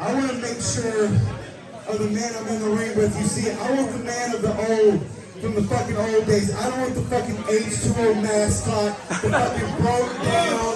I want to make sure of the man I'm in the ring with. You see, I want the man of the old, from the fucking old days. I don't want the fucking H2O mascot, the fucking broke down,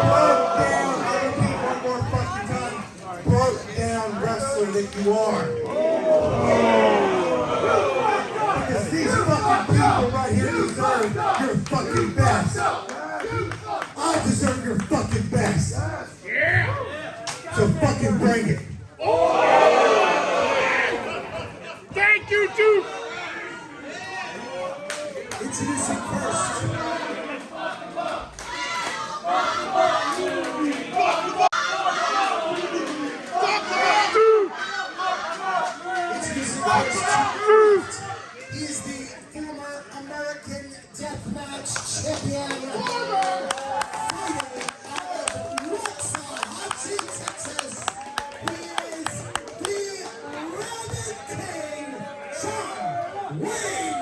broke down, I repeat one more fucking time, broke down wrestler that you are. Because these fucking people right here deserve fucking bring it. Wait!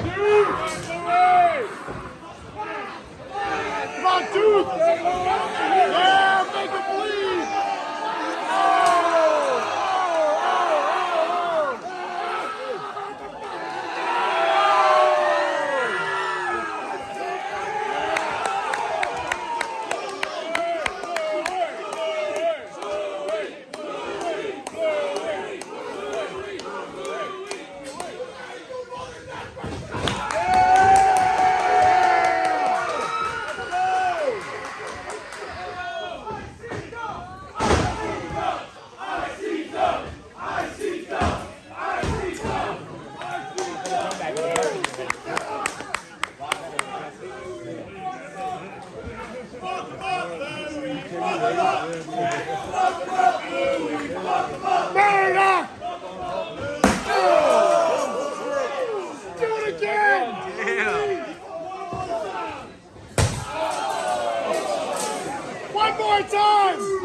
Come on, dude! Yeah, make him bleed! more time!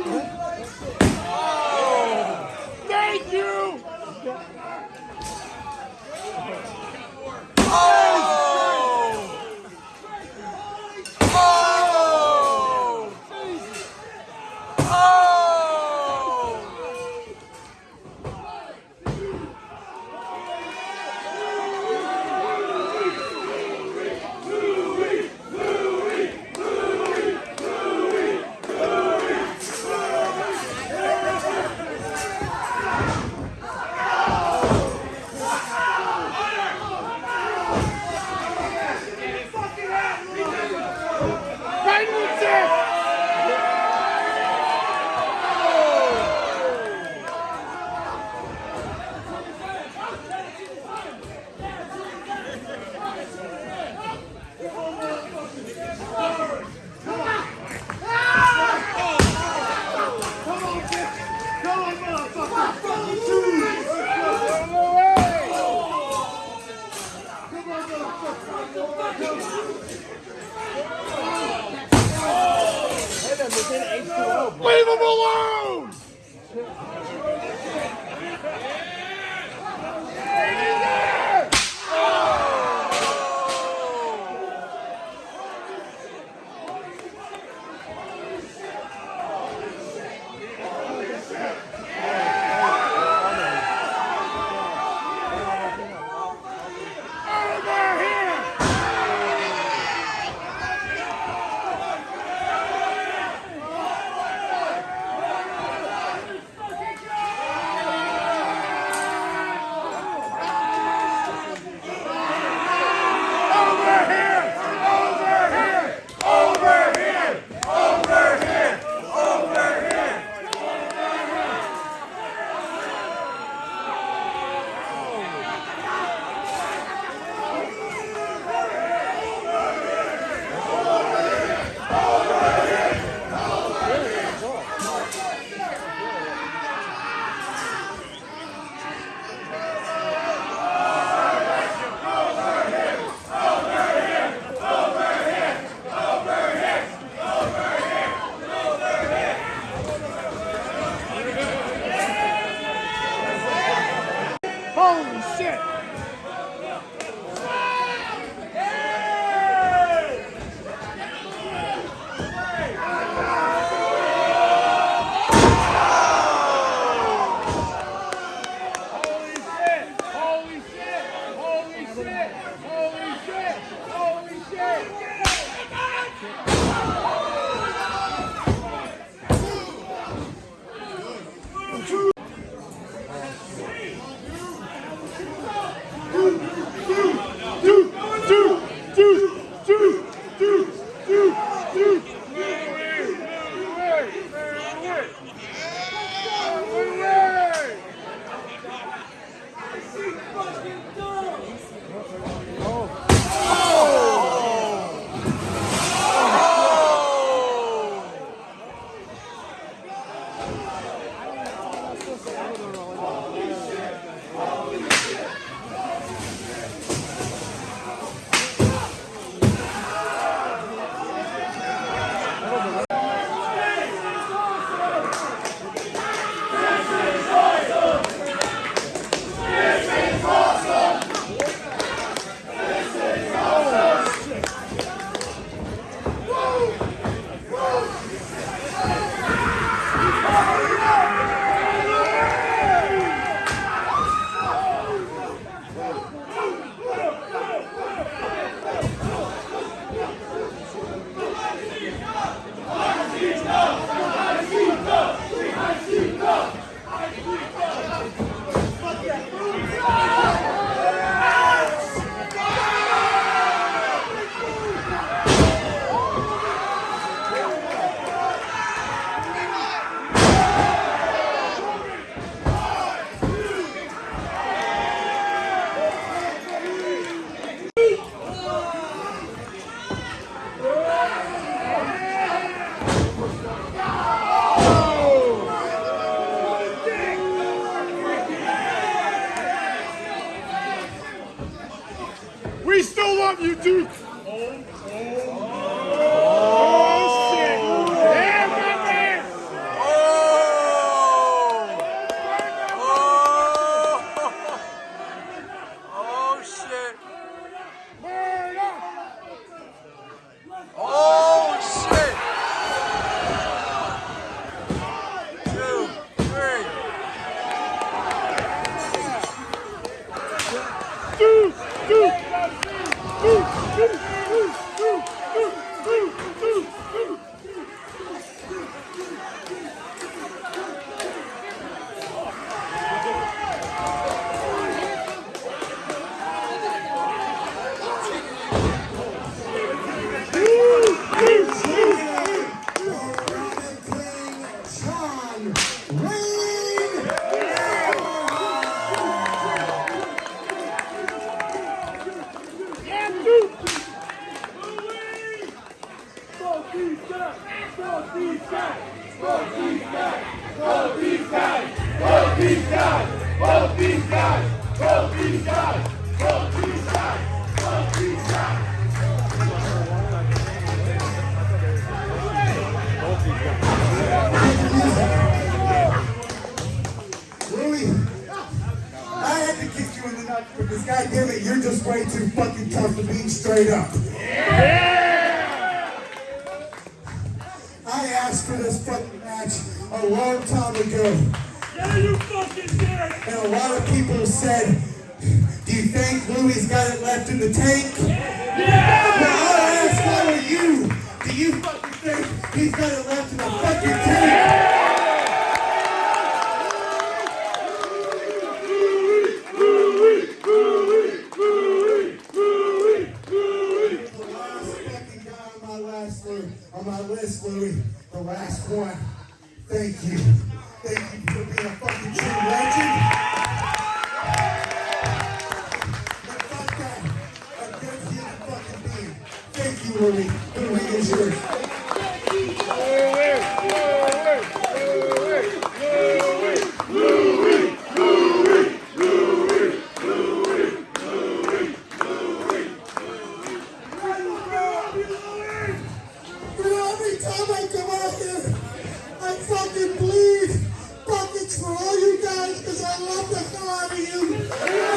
Leave him alone! We love you, Duke. Oh, shit. Duke, Duke. Duke, Duke, Louis, I had to kick you in the nuts because goddamn it, you're just way too fucking tough to be straight up. I asked for this fucking match a long time ago. Yeah, you fucking did! And a lot of people said, do you think Louis got it left in the tank? Yeah! Well, I ask all of you, do you fucking think he's got it left in the fucking tank? Thank you. Thank you for being a fucking true legend. But fuck that. I'm good human fucking being. Thank you, Louis. Louis is yours. Because I love the out of you.